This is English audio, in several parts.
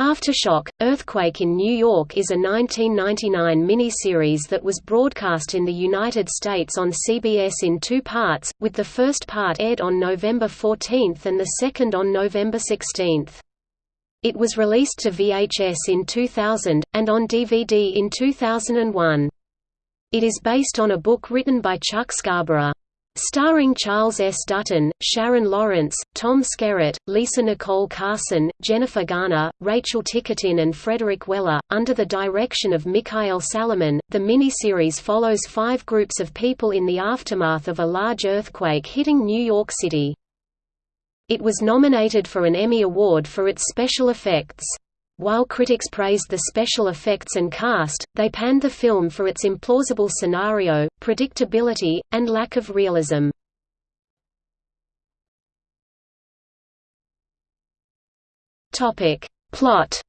Aftershock, Earthquake in New York is a 1999 miniseries that was broadcast in the United States on CBS in two parts, with the first part aired on November 14 and the second on November 16. It was released to VHS in 2000, and on DVD in 2001. It is based on a book written by Chuck Scarborough. Starring Charles S. Dutton, Sharon Lawrence, Tom Skerritt, Lisa Nicole Carson, Jennifer Garner, Rachel Ticotin and Frederick Weller, under the direction of Michael Salomon, the miniseries follows five groups of people in the aftermath of a large earthquake hitting New York City. It was nominated for an Emmy Award for its special effects. While critics praised the special effects and cast, they panned the film for its implausible scenario, predictability, and lack of realism. Plot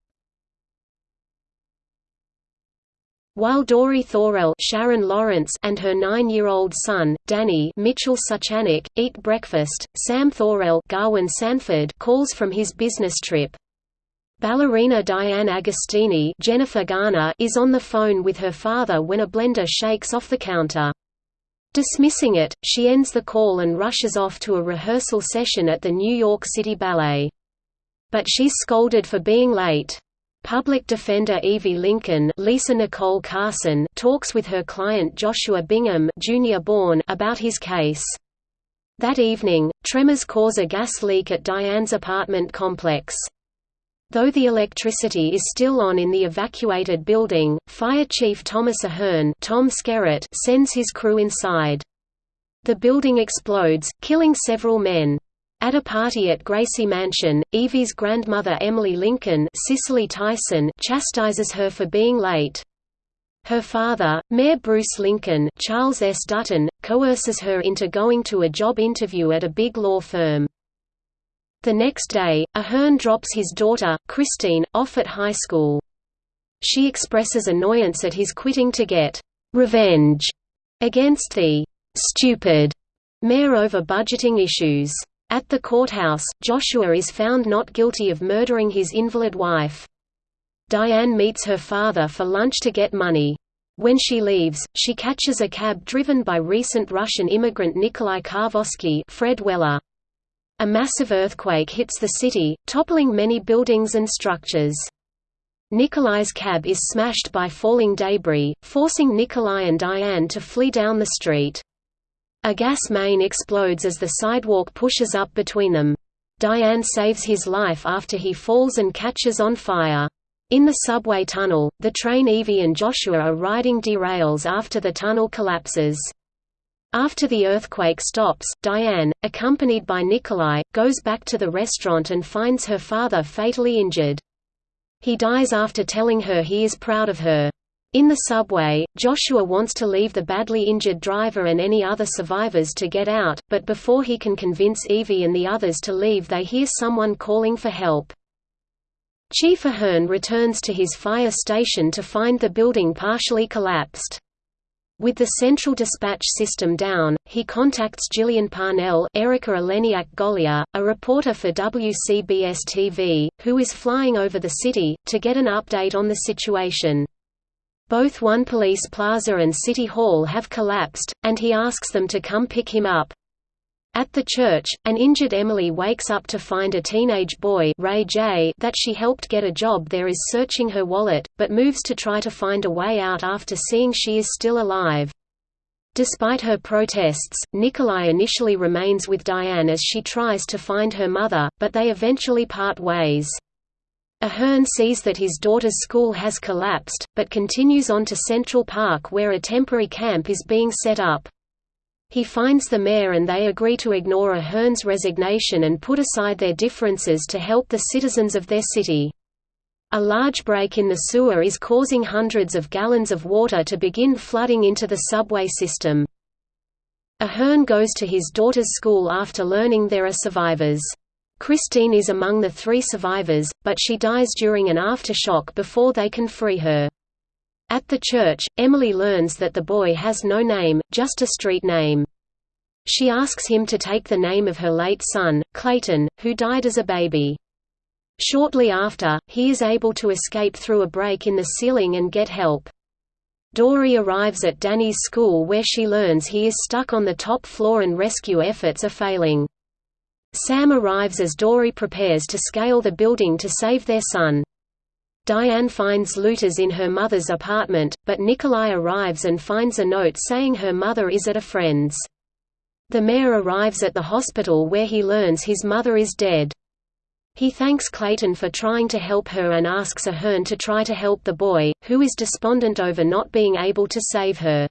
While Dori Thorell Sharon Lawrence and her nine-year-old son, Danny Mitchell Suchanek, eat breakfast, Sam Thorell Garwin Sanford calls from his business trip. Ballerina Diane Agostini Jennifer Garner is on the phone with her father when a blender shakes off the counter. Dismissing it, she ends the call and rushes off to a rehearsal session at the New York City Ballet. But she's scolded for being late. Public defender Evie Lincoln Lisa Nicole Carson talks with her client Joshua Bingham J.R. Bourne about his case. That evening, tremors cause a gas leak at Diane's apartment complex. Though the electricity is still on in the evacuated building, Fire Chief Thomas Ahern Tom Skerritt sends his crew inside. The building explodes, killing several men. At a party at Gracie Mansion, Evie's grandmother Emily Lincoln Cicely Tyson chastises her for being late. Her father, Mayor Bruce Lincoln Charles S. Dutton, coerces her into going to a job interview at a big law firm. The next day, Ahern drops his daughter, Christine, off at high school. She expresses annoyance at his quitting to get «revenge» against the «stupid» mayor over budgeting issues. At the courthouse, Joshua is found not guilty of murdering his invalid wife. Diane meets her father for lunch to get money. When she leaves, she catches a cab driven by recent Russian immigrant Nikolai Karvosky Fred Weller. A massive earthquake hits the city, toppling many buildings and structures. Nikolai's cab is smashed by falling debris, forcing Nikolai and Diane to flee down the street. A gas main explodes as the sidewalk pushes up between them. Diane saves his life after he falls and catches on fire. In the subway tunnel, the train Evie and Joshua are riding derails after the tunnel collapses. After the earthquake stops, Diane, accompanied by Nikolai, goes back to the restaurant and finds her father fatally injured. He dies after telling her he is proud of her. In the subway, Joshua wants to leave the badly injured driver and any other survivors to get out, but before he can convince Evie and the others to leave they hear someone calling for help. Chief Ahern returns to his fire station to find the building partially collapsed. With the central dispatch system down, he contacts Gillian Parnell Erika Eleniak Golia, a reporter for WCBS-TV, who is flying over the city, to get an update on the situation. Both One Police Plaza and City Hall have collapsed, and he asks them to come pick him up. At the church, an injured Emily wakes up to find a teenage boy Ray J that she helped get a job there is searching her wallet, but moves to try to find a way out after seeing she is still alive. Despite her protests, Nikolai initially remains with Diane as she tries to find her mother, but they eventually part ways. Ahern sees that his daughter's school has collapsed, but continues on to Central Park where a temporary camp is being set up. He finds the mayor and they agree to ignore Ahern's resignation and put aside their differences to help the citizens of their city. A large break in the sewer is causing hundreds of gallons of water to begin flooding into the subway system. Ahern goes to his daughter's school after learning there are survivors. Christine is among the three survivors, but she dies during an aftershock before they can free her. At the church, Emily learns that the boy has no name, just a street name. She asks him to take the name of her late son, Clayton, who died as a baby. Shortly after, he is able to escape through a break in the ceiling and get help. Dory arrives at Danny's school where she learns he is stuck on the top floor and rescue efforts are failing. Sam arrives as Dory prepares to scale the building to save their son. Diane finds looters in her mother's apartment, but Nikolai arrives and finds a note saying her mother is at a friend's. The mayor arrives at the hospital where he learns his mother is dead. He thanks Clayton for trying to help her and asks Ahern to try to help the boy, who is despondent over not being able to save her.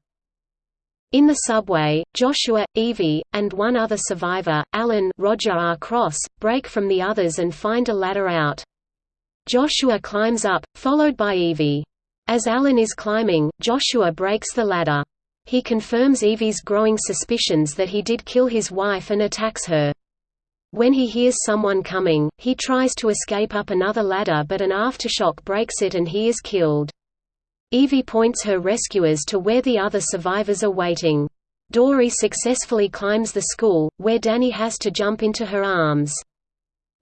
In the subway, Joshua, Evie, and one other survivor, Alan Roger R. Cross, break from the others and find a ladder out. Joshua climbs up, followed by Evie. As Alan is climbing, Joshua breaks the ladder. He confirms Evie's growing suspicions that he did kill his wife and attacks her. When he hears someone coming, he tries to escape up another ladder but an aftershock breaks it and he is killed. Evie points her rescuers to where the other survivors are waiting. Dory successfully climbs the school, where Danny has to jump into her arms.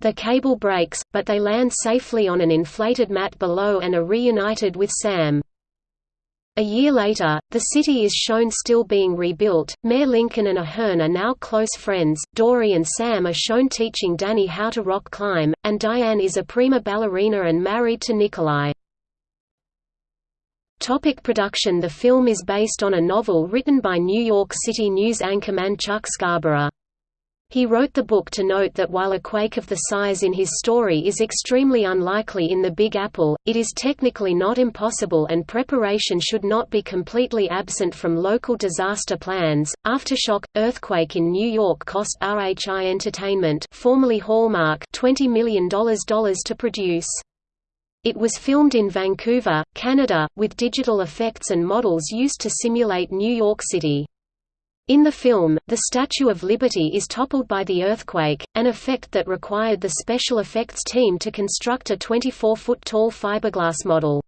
The cable breaks, but they land safely on an inflated mat below and are reunited with Sam. A year later, the city is shown still being rebuilt. Mayor Lincoln and Ahern are now close friends. Dory and Sam are shown teaching Danny how to rock climb, and Diane is a prima ballerina and married to Nikolai. Topic production The film is based on a novel written by New York City news anchorman Chuck Scarborough. He wrote the book to note that while a quake of the size in his story is extremely unlikely in the Big Apple, it is technically not impossible and preparation should not be completely absent from local disaster plans. Aftershock earthquake in New York cost RHI Entertainment, formerly Hallmark, $20 million to produce. It was filmed in Vancouver, Canada, with digital effects and models used to simulate New York City. In the film, the Statue of Liberty is toppled by the earthquake, an effect that required the special effects team to construct a 24-foot-tall fiberglass model.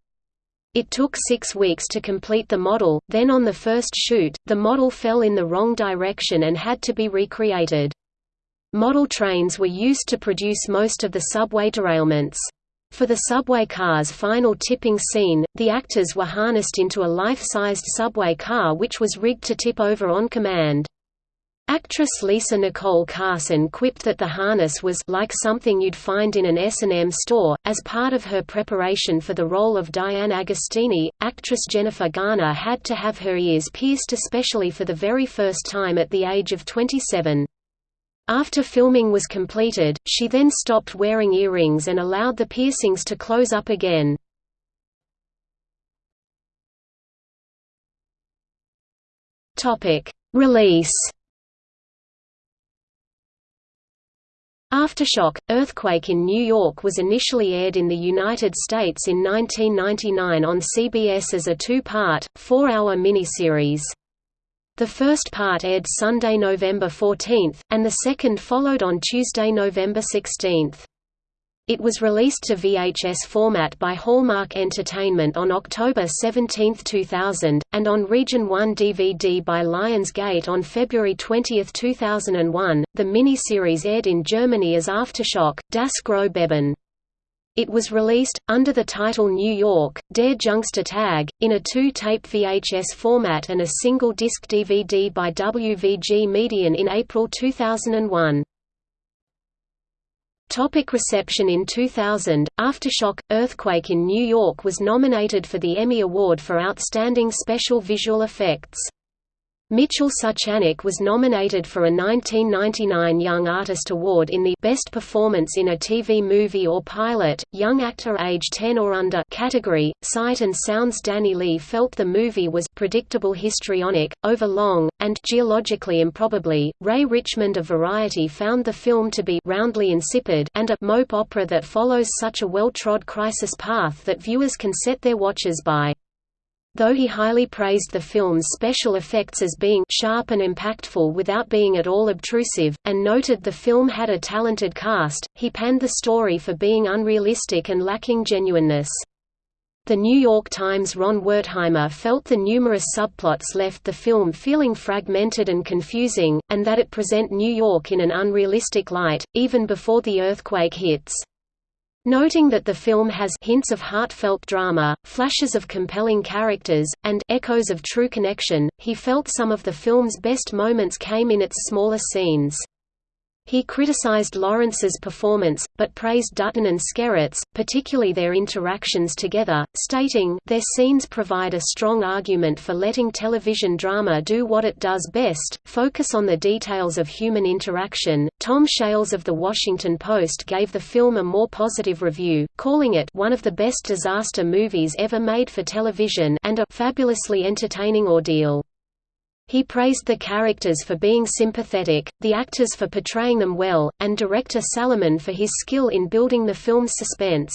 It took six weeks to complete the model, then on the first shoot, the model fell in the wrong direction and had to be recreated. Model trains were used to produce most of the subway derailments. For the subway car's final tipping scene, the actors were harnessed into a life-sized subway car which was rigged to tip over on command. Actress Lisa Nicole Carson quipped that the harness was like something you'd find in an S&M store. As part of her preparation for the role of Diane Agostini, actress Jennifer Garner had to have her ears pierced especially for the very first time at the age of 27. After filming was completed, she then stopped wearing earrings and allowed the piercings to close up again. Release Aftershock – Earthquake in New York was initially aired in the United States in 1999 on CBS as a two-part, four-hour miniseries. The first part aired Sunday, November 14, and the second followed on Tuesday, November 16. It was released to VHS format by Hallmark Entertainment on October 17, 2000, and on Region 1 DVD by Lionsgate on February 20, 2001. The miniseries aired in Germany as Aftershock, Das große Beben. It was released, under the title New York, Der Jüngste Tag, in a two-tape VHS format and a single-disc DVD by WVG Medien in April 2001. Topic reception In 2000, Aftershock – Earthquake in New York was nominated for the Emmy Award for Outstanding Special Visual Effects. Mitchell Suchanek was nominated for a 1999 Young Artist Award in the Best Performance in a TV Movie or Pilot, Young Actor Age 10 or Under category. Sight and Sounds Danny Leigh felt the movie was predictable histrionic, overlong, and geologically improbably. Ray Richmond of Variety found the film to be roundly insipid and a mope opera that follows such a well-trod crisis path that viewers can set their watches by. Though he highly praised the film's special effects as being sharp and impactful without being at all obtrusive, and noted the film had a talented cast, he panned the story for being unrealistic and lacking genuineness. The New York Times' Ron Wertheimer felt the numerous subplots left the film feeling fragmented and confusing, and that it present New York in an unrealistic light, even before the earthquake hits. Noting that the film has hints of heartfelt drama, flashes of compelling characters, and echoes of true connection, he felt some of the film's best moments came in its smaller scenes. He criticized Lawrence's performance, but praised Dutton and Skerritt's, particularly their interactions together, stating, Their scenes provide a strong argument for letting television drama do what it does best, focus on the details of human interaction. Tom Shales of The Washington Post gave the film a more positive review, calling it one of the best disaster movies ever made for television and a fabulously entertaining ordeal. He praised the characters for being sympathetic, the actors for portraying them well, and director Salomon for his skill in building the film's suspense.